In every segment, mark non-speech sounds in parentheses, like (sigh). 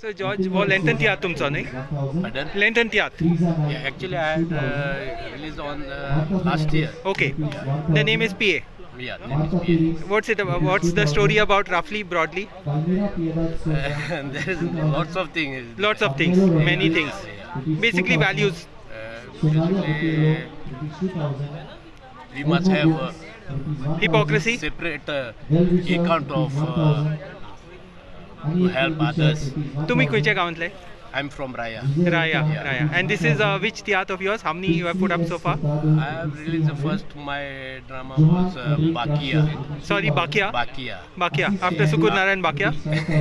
सो George वो lengthen तियात तुमचो न्ही Pardon? लेंथन तियात Yeah, actually, I had uh, released on uh, last year. Okay the name is P A Yeah, name is PA. What's it about? What's the story about roughly, broadly? And there is lots of things. Lots of things, many things. Basically, values. Uh, basically, we must have uh, Hypocrisy. separate uh, account of uh, to help others. तुम्ही खंयच्या गांवांतले I'm from Raya. Raya Yeah. Raya and this is uh, which theatre of yours how many you have put up so far I have released the first my drama was uh, Bakia. sorry bakia Bakia. bakia after sukur narayan bakia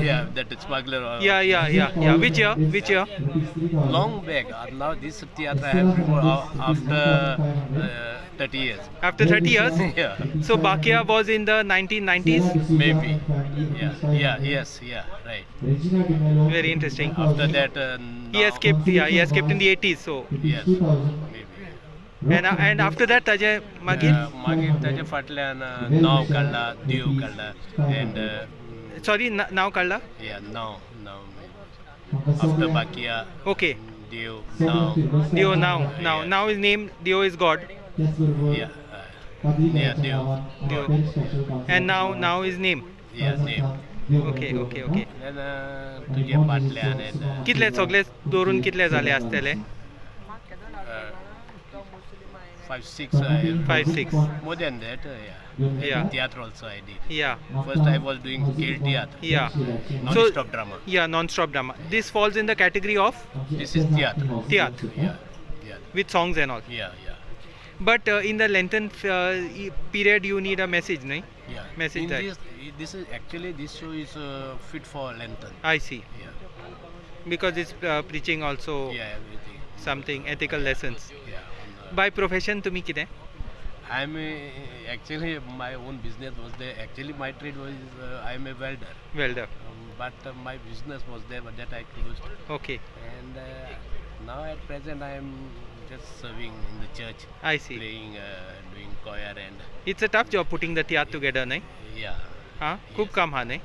yeah, that is smuggler. Uh, yeah yeah yeah yeah which year which year Long back. Uh, now this theatre I have uh, after uh, 30 years. After 30 years? (laughs) yeah. So Bakia was in the 1990s? Maybe. Yeah, yeah, yes, yeah, right. Very interesting. After that, uh, he escaped. Yeah, he escaped in the 80s. So. Yes, maybe. And, uh, and after that, Tajay Magir? Uh, Magir Tajay Fatlan, uh, Nau Kalla, Diu Kalla, and. Uh, Sorry, now Kalla? Yeah, now, now. After Bakia. Okay. Dio now. Dio now. Now, yeah. now his name Dio is God. yeah uh, yeah Dio dio and now now his name yeah name okay okay okay and uh, तुझे फाटल्यान and uh, कितले सगळे धरून कितले जाले आसतले uh, five six uh, Five, six. more than that uh, yeah Yeah. theatre also I did yeah first I was doing Gale theatre yeah non-stop drama yeah non-stop drama this falls in the category of this is theatre theatre yeah yeah with songs and all yeah yeah But uh, in the lengthen uh, e- period you need a message nahi yeah Message In this, this is actually this show is uh, fit for lantern i see yeah because it's uh, preaching also yeah everything something ethical lessons yeah uh, by profession तुम्ही कितें I'm a, actually my own business was there. Actually, my trade was uh, I'm a welder, welder um, but uh, my business was there, but that I closed. okay And uh, now at present I am just serving in the church, i see playing, uh, doing choir, and it's a tough job putting the theatre together nahi yeah, हा खूप काम हा नाही